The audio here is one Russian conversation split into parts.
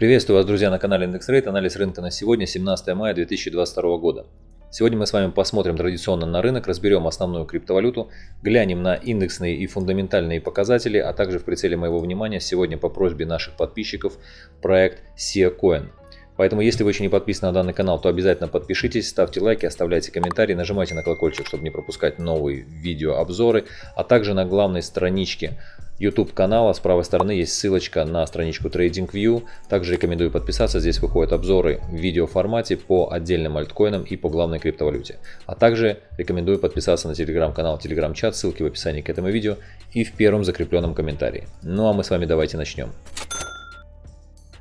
Приветствую вас, друзья, на канале IndexRate. Анализ рынка на сегодня, 17 мая 2022 года. Сегодня мы с вами посмотрим традиционно на рынок, разберем основную криптовалюту, глянем на индексные и фундаментальные показатели, а также в прицеле моего внимания сегодня по просьбе наших подписчиков проект SeaCoin. Поэтому, если вы еще не подписаны на данный канал, то обязательно подпишитесь, ставьте лайки, оставляйте комментарии, нажимайте на колокольчик, чтобы не пропускать новые видеообзоры, а также на главной страничке YouTube канала. С правой стороны есть ссылочка на страничку TradingView. Также рекомендую подписаться. Здесь выходят обзоры в видеоформате по отдельным альткоинам и по главной криптовалюте. А также рекомендую подписаться на телеграм-канал, телеграм-чат. Ссылки в описании к этому видео и в первом закрепленном комментарии. Ну а мы с вами давайте начнем.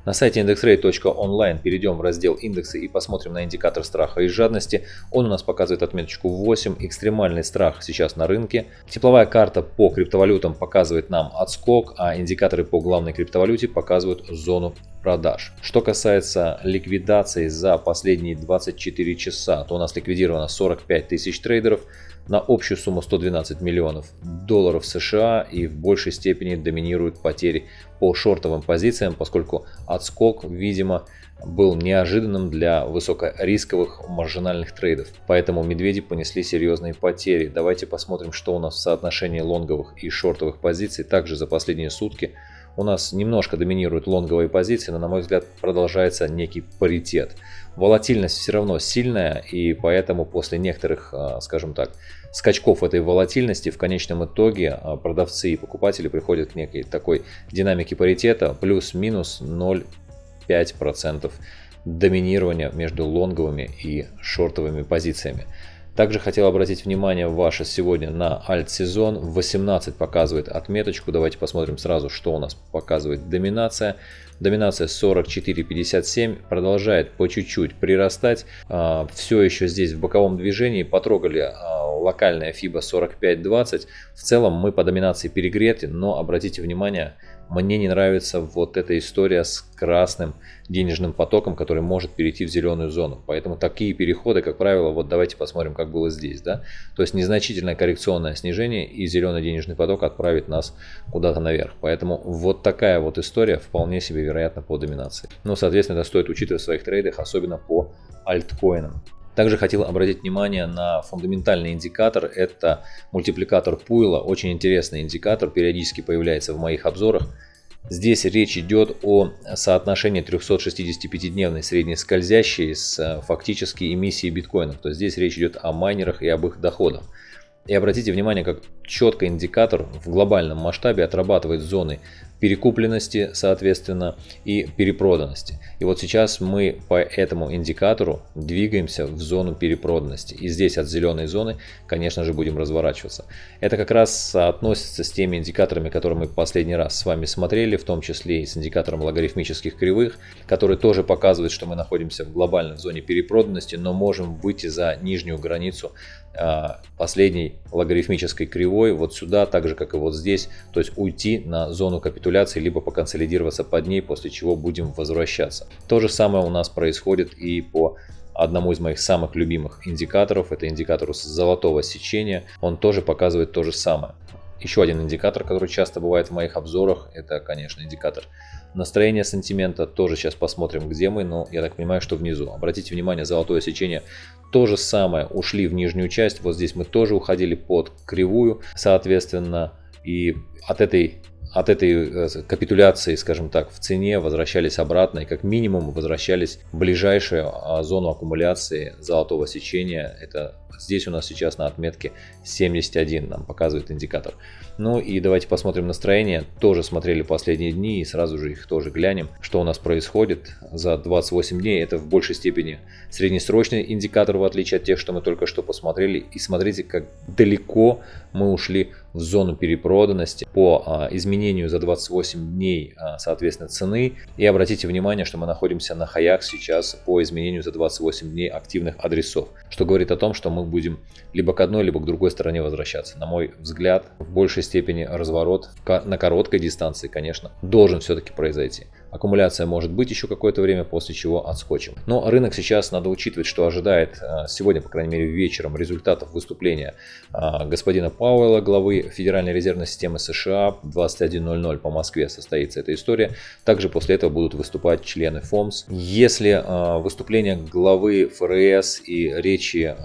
На сайте indexrate.online перейдем в раздел индексы и посмотрим на индикатор страха и жадности. Он у нас показывает отметочку 8, экстремальный страх сейчас на рынке. Тепловая карта по криптовалютам показывает нам отскок, а индикаторы по главной криптовалюте показывают зону продаж. Что касается ликвидации за последние 24 часа, то у нас ликвидировано 45 тысяч трейдеров на общую сумму 112 миллионов долларов США и в большей степени доминируют потери по шортовым позициям, поскольку отскок, видимо, был неожиданным для высокорисковых маржинальных трейдов. Поэтому медведи понесли серьезные потери. Давайте посмотрим, что у нас в соотношении лонговых и шортовых позиций. Также за последние сутки у нас немножко доминируют лонговые позиции, но на мой взгляд продолжается некий паритет. Волатильность все равно сильная и поэтому после некоторых, а, скажем так, скачков этой волатильности в конечном итоге а, продавцы и покупатели приходят к некой такой динамике паритета плюс-минус 0,5% доминирования между лонговыми и шортовыми позициями. Также хотел обратить внимание ваше сегодня на альт-сезон. 18 показывает отметочку. Давайте посмотрим сразу, что у нас показывает доминация. Доминация 44.57 продолжает по чуть-чуть прирастать. А, Все еще здесь в боковом движении. Потрогали а, локальная FIBA 45.20. В целом мы по доминации перегреты, но обратите внимание, мне не нравится вот эта история с красным денежным потоком, который может перейти в зеленую зону. Поэтому такие переходы, как правило, вот давайте посмотрим, как было здесь. Да? То есть незначительное коррекционное снижение и зеленый денежный поток отправит нас куда-то наверх. Поэтому вот такая вот история вполне себе вероятна по доминации. Но, соответственно, это стоит учитывать в своих трейдах, особенно по альткоинам. Также хотел обратить внимание на фундаментальный индикатор. Это мультипликатор Пуйла. Очень интересный индикатор, периодически появляется в моих обзорах. Здесь речь идет о соотношении 365-дневной средней скользящей с э, фактически эмиссией биткоинов. То есть здесь речь идет о майнерах и об их доходах. И обратите внимание, как четко индикатор в глобальном масштабе отрабатывает зоны перекупленности, соответственно, и перепроданности. И вот сейчас мы по этому индикатору двигаемся в зону перепроданности. И здесь от зеленой зоны, конечно же, будем разворачиваться. Это как раз соотносится с теми индикаторами, которые мы последний раз с вами смотрели, в том числе и с индикатором логарифмических кривых, который тоже показывает, что мы находимся в глобальной зоне перепроданности, но можем выйти за нижнюю границу а, последней логарифмической кривой вот сюда, так же как и вот здесь, то есть уйти на зону капитуляции, либо поконсолидироваться под ней, после чего будем возвращаться. То же самое у нас происходит и по одному из моих самых любимых индикаторов, это индикатор золотого сечения, он тоже показывает то же самое. Еще один индикатор, который часто бывает в моих обзорах, это, конечно, индикатор настроения сантимента. Тоже сейчас посмотрим, где мы, но я так понимаю, что внизу. Обратите внимание, золотое сечение то же самое, ушли в нижнюю часть. Вот здесь мы тоже уходили под кривую, соответственно, и от этой от этой э, капитуляции, скажем так, в цене возвращались обратно и как минимум возвращались в ближайшую а, зону аккумуляции золотого сечения. Это здесь у нас сейчас на отметке 71 нам показывает индикатор. Ну и давайте посмотрим настроение. Тоже смотрели последние дни и сразу же их тоже глянем, что у нас происходит за 28 дней. Это в большей степени среднесрочный индикатор, в отличие от тех, что мы только что посмотрели. И смотрите, как далеко мы ушли в зону перепроданности по а, изменению за 28 дней, а, соответственно, цены. И обратите внимание, что мы находимся на хаях сейчас по изменению за 28 дней активных адресов, что говорит о том, что мы будем либо к одной, либо к другой стороне возвращаться. На мой взгляд, в большей степени разворот на короткой дистанции, конечно, должен все-таки произойти. Аккумуляция может быть еще какое-то время, после чего отскочим. Но рынок сейчас надо учитывать, что ожидает а, сегодня, по крайней мере вечером, результатов выступления а, господина Пауэлла, главы Федеральной резервной системы США. 21.00 по Москве состоится эта история. Также после этого будут выступать члены ФОМС. Если а, выступления главы ФРС и речи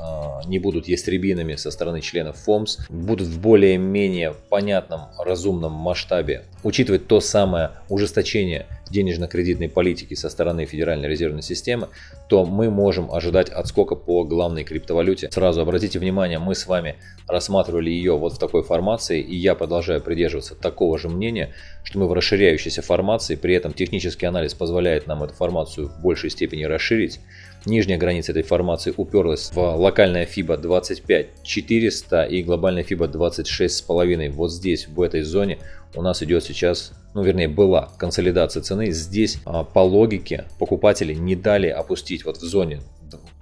не будут ястребинами со стороны членов ФОМС, будут в более-менее понятном, разумном масштабе учитывать то самое ужесточение денежно-кредитной политики со стороны Федеральной резервной системы, то мы можем ожидать отскока по главной криптовалюте. Сразу обратите внимание, мы с вами рассматривали ее вот в такой формации, и я продолжаю придерживаться такого же мнения, что мы в расширяющейся формации, при этом технический анализ позволяет нам эту формацию в большей степени расширить. Нижняя граница этой формации уперлась в локальная FIBA 25400 и глобальная FIBA 26,5. Вот здесь, в этой зоне, у нас идет сейчас, ну вернее была консолидация цены. Здесь а, по логике покупатели не дали опустить вот в зоне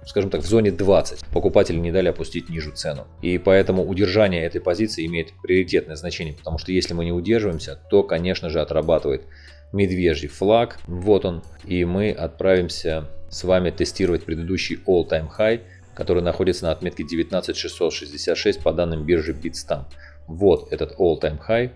скажем так, в зоне 20. Покупатели не дали опустить ниже цену. И поэтому удержание этой позиции имеет приоритетное значение, потому что если мы не удерживаемся, то, конечно же, отрабатывает медвежий флаг. Вот он. И мы отправимся с вами тестировать предыдущий all-time high, который находится на отметке 19666 по данным биржи Bitstamp. Вот этот all-time high.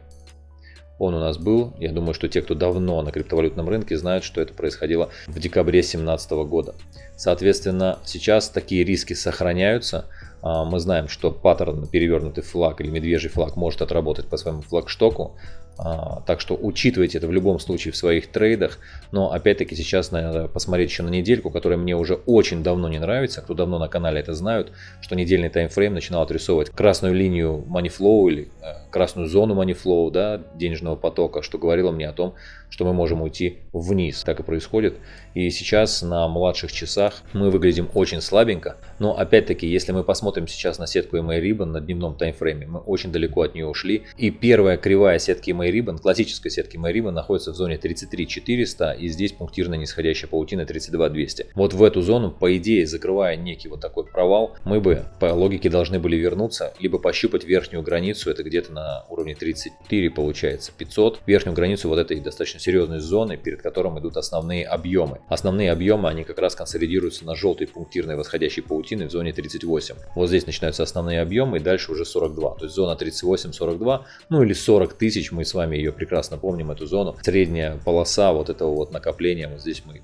Он у нас был. Я думаю, что те, кто давно на криптовалютном рынке, знают, что это происходило в декабре 2017 года. Соответственно, сейчас такие риски сохраняются. А, мы знаем, что паттерн перевернутый флаг или медвежий флаг может отработать по своему флагштоку. А, так что учитывайте это в любом случае в своих трейдах. Но опять-таки сейчас надо посмотреть еще на недельку, которая мне уже очень давно не нравится. Кто давно на канале это знают, что недельный таймфрейм начинал отрисовывать красную линию money или э, красную зону money да, денежного потока, что говорило мне о том, что мы можем уйти вниз. Так и происходит. И сейчас на младших часах мы выглядим очень слабенько. Но опять-таки, если мы посмотрим сейчас на сетку MA Ribbon на дневном таймфрейме, мы очень далеко от нее ушли. И первая кривая сетки MA Ribbon, классической сетки MA Ribbon, находится в зоне 33 400 и здесь пунктирная нисходящая паутина 32 200. Вот в эту зону, по идее, закрывая некий вот такой провал, мы бы по логике должны были вернуться, либо пощупать верхнюю границу, это где-то на уровне 34 получается 500, верхнюю границу вот этой достаточно серьезной зоны, перед которым идут основные объемы. Основные объемы, они как раз консолидируются на желтой пунктирной восходящей паутины в зоне 38. Вот здесь начинаются основные объемы и дальше уже 42, то есть зона 38-42, ну или 40 тысяч, мы с вами ее прекрасно помним, эту зону. Средняя полоса вот этого вот накопления, вот здесь мы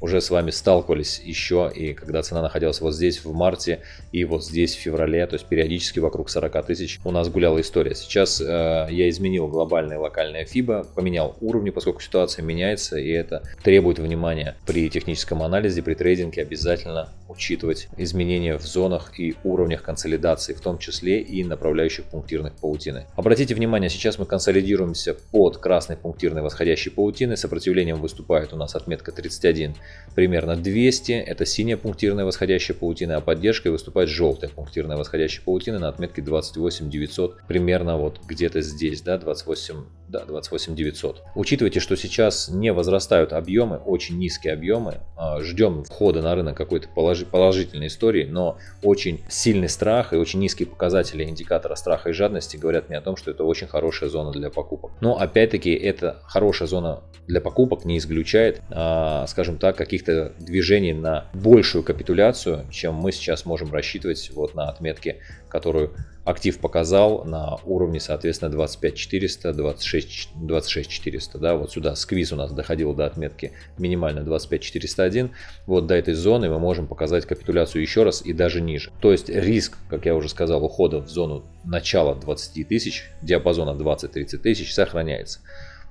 уже с вами сталкивались еще, и когда цена находилась вот здесь в марте и вот здесь в феврале, то есть периодически вокруг 40 тысяч у нас гуляла история. Сейчас э, я изменил глобальное локальное FIBA, поменял уровни, поскольку ситуация меняется, и это требует внимания при техническом анализе, при трейдинге обязательно учитывать изменения в зонах и уровнях консолидации, в том числе и направляющих пунктирных паутины. Обратите внимание, сейчас мы консолидируемся под красной пунктирной восходящей паутиной, сопротивлением выступает у нас отметка 31 примерно 200, это синяя пунктирная восходящая паутина, а поддержкой выступает желтая пунктирная восходящая паутина на отметке 28 900, примерно вот где-то здесь, да, 28, да, 28 900. Учитывайте, что сейчас не возрастают объемы, очень низкие объемы, а, ждем входа на рынок какой-то положительной истории, но очень сильный страх и очень низкие показатели индикатора страха и жадности говорят мне о том, что это очень хорошая зона для покупок. Но опять-таки, это хорошая зона для покупок не исключает, а, скажем так, каких-то движений на большую капитуляцию, чем мы сейчас можем рассчитывать вот на отметке, которую актив показал на уровне, соответственно, 25400, 26, 26400, да, вот сюда сквиз у нас доходил до отметки минимально 25401, вот до этой зоны мы можем показать капитуляцию еще раз и даже ниже. То есть риск, как я уже сказал, ухода в зону начала 20 тысяч, диапазона 20-30 тысяч сохраняется.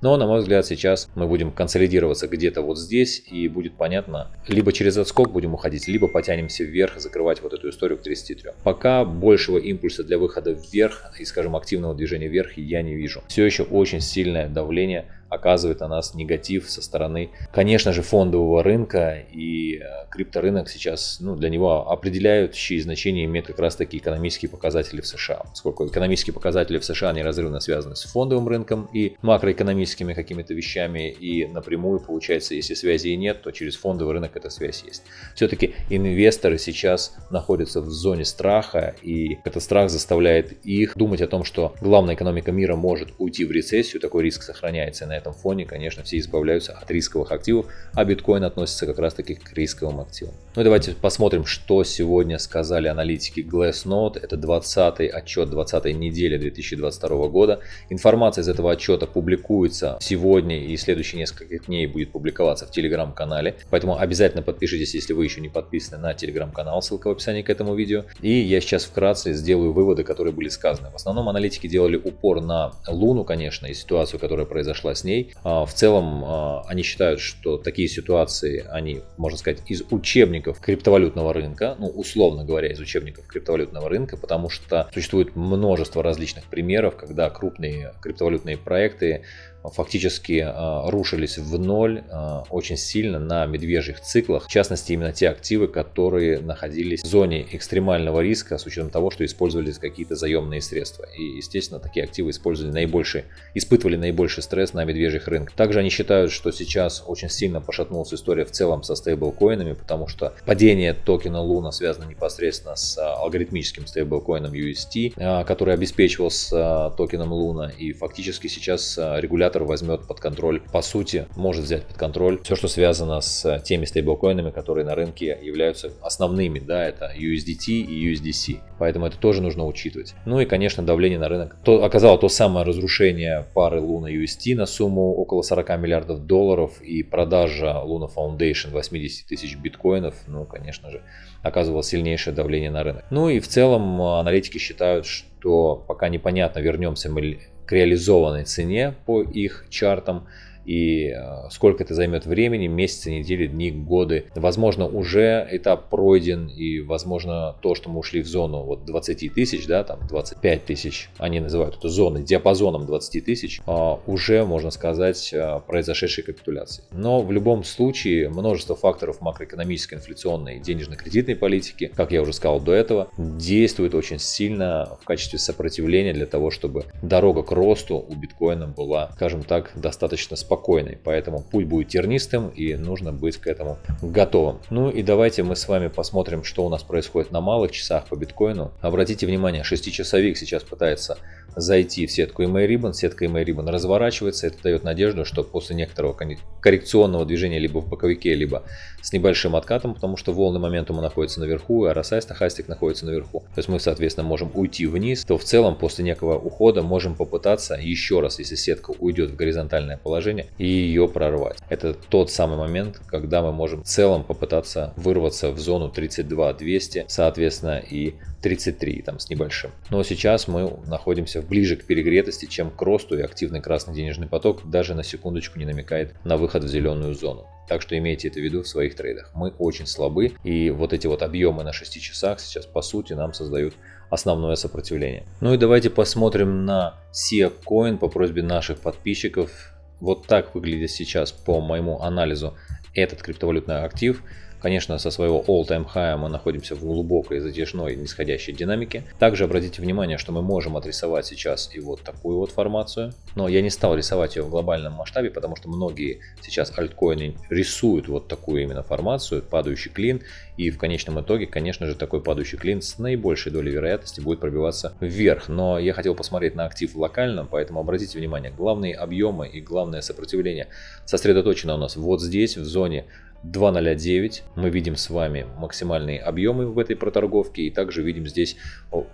Но, на мой взгляд, сейчас мы будем консолидироваться где-то вот здесь, и будет понятно, либо через отскок будем уходить, либо потянемся вверх и закрывать вот эту историю к 33. Пока большего импульса для выхода вверх и, скажем, активного движения вверх я не вижу. Все еще очень сильное давление оказывает на нас негатив со стороны, конечно же, фондового рынка и э, крипторынок сейчас, ну, для него определяющие значения имеют как раз таки экономические показатели в США, поскольку экономические показатели в США неразрывно связаны с фондовым рынком и макроэкономическими какими-то вещами, и напрямую, получается, если связи и нет, то через фондовый рынок эта связь есть. Все-таки инвесторы сейчас находятся в зоне страха, и этот страх заставляет их думать о том, что главная экономика мира может уйти в рецессию, такой риск сохраняется, на этом фоне, конечно, все избавляются от рисковых активов, а биткоин относится как раз таки к рисковым активам. Ну и давайте посмотрим, что сегодня сказали аналитики Glassnode. Это 20-й отчет 20 недели 2022 года. Информация из этого отчета публикуется сегодня и следующие несколько дней будет публиковаться в телеграм-канале. Поэтому обязательно подпишитесь, если вы еще не подписаны на телеграм-канал, ссылка в описании к этому видео. И я сейчас вкратце сделаю выводы, которые были сказаны. В основном аналитики делали упор на Луну, конечно, и ситуацию, которая произошла с ней. А, в целом а, они считают, что такие ситуации, они, можно сказать, из учебников криптовалютного рынка, ну, условно говоря, из учебников криптовалютного рынка, потому что существует множество различных примеров, когда крупные криптовалютные проекты фактически а, рушились в ноль а, очень сильно на медвежьих циклах. В частности, именно те активы, которые находились в зоне экстремального риска с учетом того, что использовались какие-то заемные средства. И, естественно, такие активы использовали наибольший, испытывали наибольший стресс на медвежьих рынках. Также они считают, что сейчас очень сильно пошатнулась история в целом со стейблкоинами, потому что падение токена Luna связано непосредственно с а, алгоритмическим стейблкоином UST, который обеспечивался токеном Luna. И фактически сейчас регулятор регулятор возьмет под контроль, по сути, может взять под контроль все, что связано с теми стейблкоинами, которые на рынке являются основными, да, это USDT и USDC. Поэтому это тоже нужно учитывать. Ну и, конечно, давление на рынок. То, оказало то самое разрушение пары Luna UST на сумму около 40 миллиардов долларов и продажа Luna Foundation 80 тысяч биткоинов, ну, конечно же, оказывало сильнейшее давление на рынок. Ну и в целом аналитики считают, что пока непонятно, вернемся мы к реализованной цене по их чартам и э, сколько это займет времени, месяцы, недели, дни, годы. Возможно, уже этап пройден, и возможно то, что мы ушли в зону вот 20 тысяч, да, там 25 тысяч, они называют это зоной, диапазоном 20 тысяч, а, уже, можно сказать, э, произошедшей капитуляции. Но в любом случае множество факторов макроэкономической, инфляционной денежно-кредитной политики, как я уже сказал до этого, действует очень сильно в качестве сопротивления для того, чтобы дорога к росту у биткоина была, скажем так, достаточно спокойной спокойной, поэтому путь будет тернистым и нужно быть к этому готовым. Ну и давайте мы с вами посмотрим, что у нас происходит на малых часах по биткоину. Обратите внимание, 6-часовик сейчас пытается зайти в сетку EMA Ribbon, сетка EMA Ribbon разворачивается, это дает надежду, что после некоторого коррекционного движения либо в боковике, либо с небольшим откатом, потому что волны моментума находятся наверху, и RSI стахастик находится наверху. То есть мы, соответственно, можем уйти вниз, то в целом после некого ухода можем попытаться еще раз, если сетка уйдет в горизонтальное положение, и ее прорвать. Это тот самый момент, когда мы можем в целом попытаться вырваться в зону 32 200, соответственно, и 33 там с небольшим. Но сейчас мы находимся ближе к перегретости, чем к росту, и активный красный денежный поток даже на секундочку не намекает на выход в зеленую зону. Так что имейте это в виду в своих трейдах. Мы очень слабы, и вот эти вот объемы на 6 часах сейчас по сути нам создают основное сопротивление. Ну и давайте посмотрим на SIA Coin по просьбе наших подписчиков. Вот так выглядит сейчас по моему анализу этот криптовалютный актив. Конечно, со своего all-time high мы находимся в глубокой затяжной нисходящей динамике. Также обратите внимание, что мы можем отрисовать сейчас и вот такую вот формацию. Но я не стал рисовать ее в глобальном масштабе, потому что многие сейчас альткоины рисуют вот такую именно формацию, падающий клин. И в конечном итоге, конечно же, такой падающий клин с наибольшей долей вероятности будет пробиваться вверх. Но я хотел посмотреть на актив локально, поэтому обратите внимание, главные объемы и главное сопротивление сосредоточено у нас вот здесь, в зоне 2.09 мы видим с вами максимальные объемы в этой проторговке и также видим здесь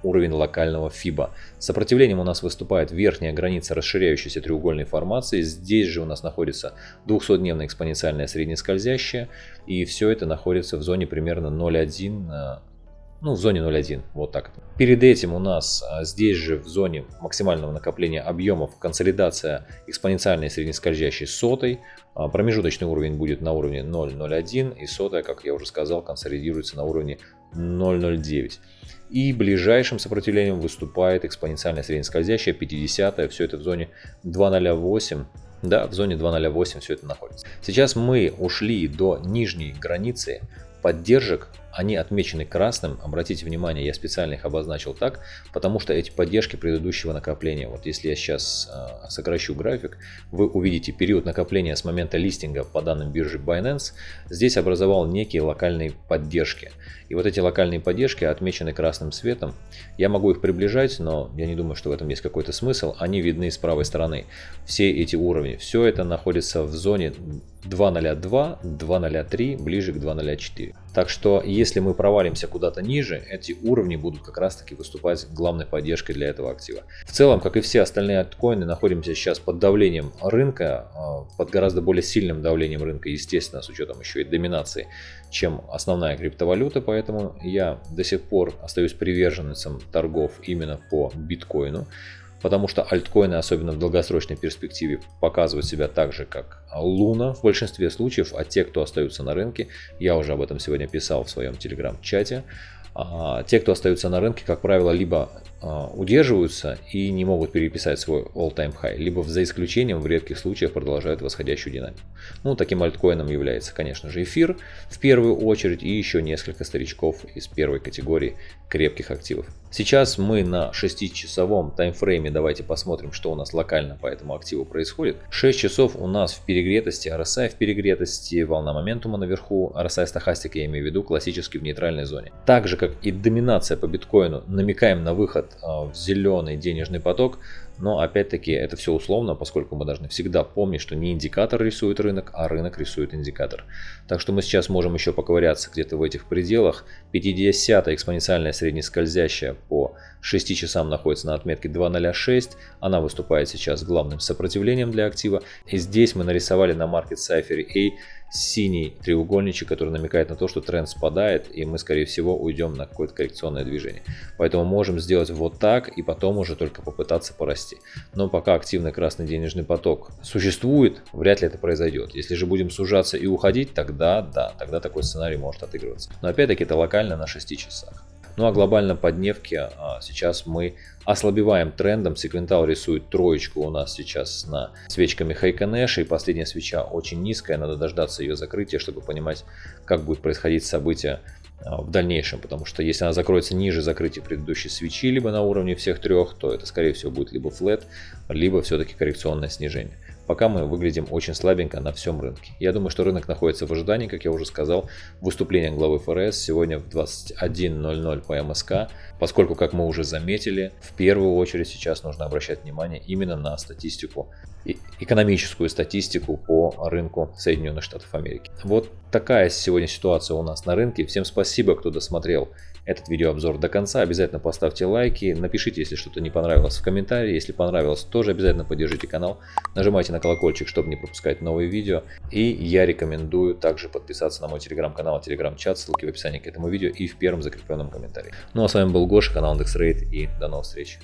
уровень локального FIBA. Сопротивлением у нас выступает верхняя граница расширяющейся треугольной формации. Здесь же у нас находится 200-дневная экспоненциальная среднескользящая и все это находится в зоне примерно 0.1 ну, в зоне 0.1, вот так. Перед этим у нас а, здесь же в зоне максимального накопления объемов консолидация экспоненциальной среднескользящей сотой. А, промежуточный уровень будет на уровне 0.01 и сотая, как я уже сказал, консолидируется на уровне 0.09. И ближайшим сопротивлением выступает экспоненциальная среднескользящая 50, все это в зоне 2.08 да, в зоне 2.08 все это находится. Сейчас мы ушли до нижней границы поддержек Они отмечены красным, обратите внимание, я специально их обозначил так, потому что эти поддержки предыдущего накопления. Вот если я сейчас э, сокращу график, вы увидите период накопления с момента листинга по данным биржи Binance. Здесь образовал некие локальные поддержки. И вот эти локальные поддержки отмечены красным цветом. Я могу их приближать, но я не думаю, что в этом есть какой-то смысл. Они видны с правой стороны. Все эти уровни, все это находится в зоне 2.02, 2.03, ближе к 2.04. Так что если мы провалимся куда-то ниже, эти уровни будут как раз таки выступать главной поддержкой для этого актива. В целом, как и все остальные альткоины, находимся сейчас под давлением рынка, а, под гораздо более сильным давлением рынка, естественно, с учетом еще и доминации, чем основная криптовалюта, поэтому я до сих пор остаюсь приверженцем торгов именно по биткоину потому что альткоины, особенно в долгосрочной перспективе, показывают себя так же, как Луна в большинстве случаев, а те, кто остаются на рынке, я уже об этом сегодня писал в своем телеграм-чате, те, кто остаются на рынке, как правило, либо а, удерживаются и не могут переписать свой all-time high, либо за исключением в редких случаях продолжают восходящую динамику. Ну, таким альткоином является, конечно же, эфир в первую очередь и еще несколько старичков из первой категории крепких активов. Сейчас мы на 6-часовом таймфрейме, давайте посмотрим, что у нас локально по этому активу происходит. 6 часов у нас в перегретости, RSI в перегретости, волна моментума наверху, RSI стахастика, я имею в виду, классически в нейтральной зоне. Так же, как и доминация по биткоину, намекаем на выход а, в зеленый денежный поток, но опять-таки это все условно, поскольку мы должны всегда помнить, что не индикатор рисует рынок, а рынок рисует индикатор. Так что мы сейчас можем еще поковыряться где-то в этих пределах. 50 экспоненциальная среднескользящая по 6 часам находится на отметке 2.06. Она выступает сейчас главным сопротивлением для актива. И здесь мы нарисовали на Market Cypher A синий треугольничек, который намекает на то, что тренд спадает, и мы, скорее всего, уйдем на какое-то коррекционное движение. Поэтому можем сделать вот так, и потом уже только попытаться порасти. Но пока активный красный денежный поток существует, вряд ли это произойдет. Если же будем сужаться и уходить, тогда да, тогда такой сценарий может отыгрываться. Но опять-таки это локально на 6 часах. Ну а глобально по дневке а, сейчас мы ослабеваем трендом. Секвентал рисует троечку у нас сейчас на свечками Хайконэша. И последняя свеча очень низкая. Надо дождаться ее закрытия, чтобы понимать, как будет происходить событие а, в дальнейшем, потому что если она закроется ниже закрытия предыдущей свечи, либо на уровне всех трех, то это скорее всего будет либо флет, либо все-таки коррекционное снижение. Пока мы выглядим очень слабенько на всем рынке. Я думаю, что рынок находится в ожидании, как я уже сказал, выступление главы ФРС сегодня в 21.00 по МСК, поскольку, как мы уже заметили, в первую очередь сейчас нужно обращать внимание именно на статистику, экономическую статистику по рынку Соединенных Штатов Америки. Вот такая сегодня ситуация у нас на рынке. Всем спасибо, кто досмотрел этот видеообзор до конца. Обязательно поставьте лайки, напишите, если что-то не понравилось в комментарии. Если понравилось, тоже обязательно поддержите канал. Нажимайте на колокольчик, чтобы не пропускать новые видео. И я рекомендую также подписаться на мой телеграм-канал, телеграм-чат, ссылки в описании к этому видео и в первом закрепленном комментарии. Ну а с вами был Гоша, канал IndexRate и до новых встреч.